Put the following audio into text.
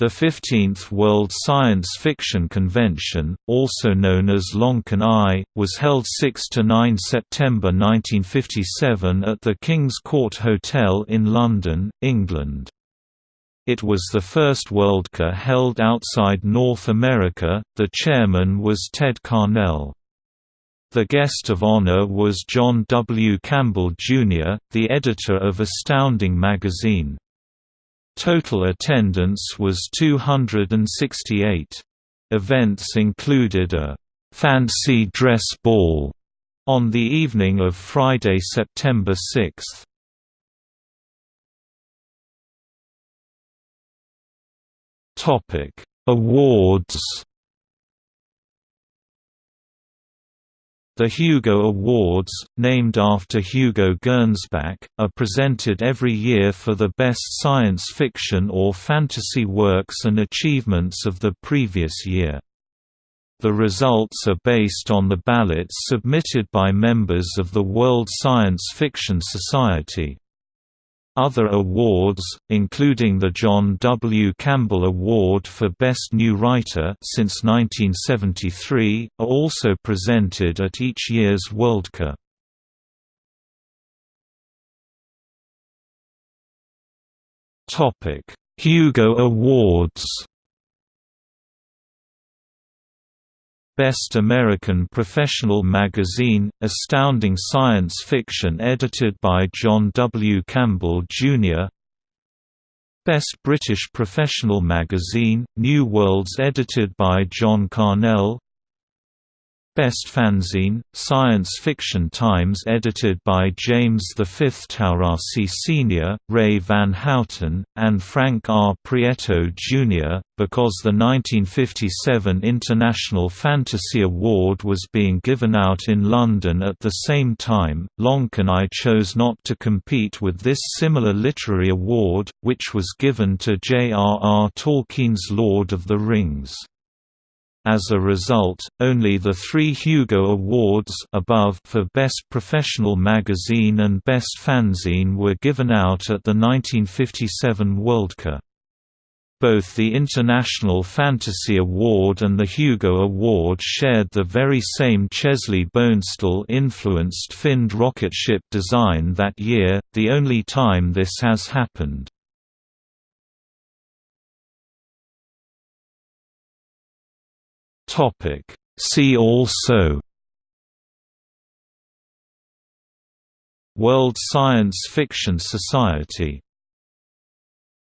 The 15th World Science Fiction Convention, also known as Loncon I, was held 6–9 September 1957 at the King's Court Hotel in London, England. It was the first Worldcon held outside North America, the chairman was Ted Carnell. The guest of honor was John W. Campbell, Jr., the editor of Astounding magazine. Total attendance was 268. Events included a «fancy dress ball» on the evening of Friday, September 6. Awards The Hugo Awards, named after Hugo Gernsback, are presented every year for the best science fiction or fantasy works and achievements of the previous year. The results are based on the ballots submitted by members of the World Science Fiction Society. Other awards, including the John W. Campbell Award for Best New Writer since 1973, are also presented at each year's Worldcon. Hugo Awards Best American Professional Magazine, Astounding Science Fiction edited by John W. Campbell, Jr. Best British Professional Magazine, New Worlds edited by John Carnell Best Fanzine, Science Fiction Times edited by James V. Taurasi Sr., Ray Van Houten, and Frank R. Prieto, Jr., because the 1957 International Fantasy Award was being given out in London at the same time, Loncon I chose not to compete with this similar literary award, which was given to J.R.R. Tolkien's Lord of the Rings. As a result, only the three Hugo Awards above for Best Professional Magazine and Best Fanzine were given out at the 1957 Worldcon. Both the International Fantasy Award and the Hugo Award shared the very same Chesley Bonestell-influenced finned rocket ship design that year, the only time this has happened. Topic. See also World Science Fiction Society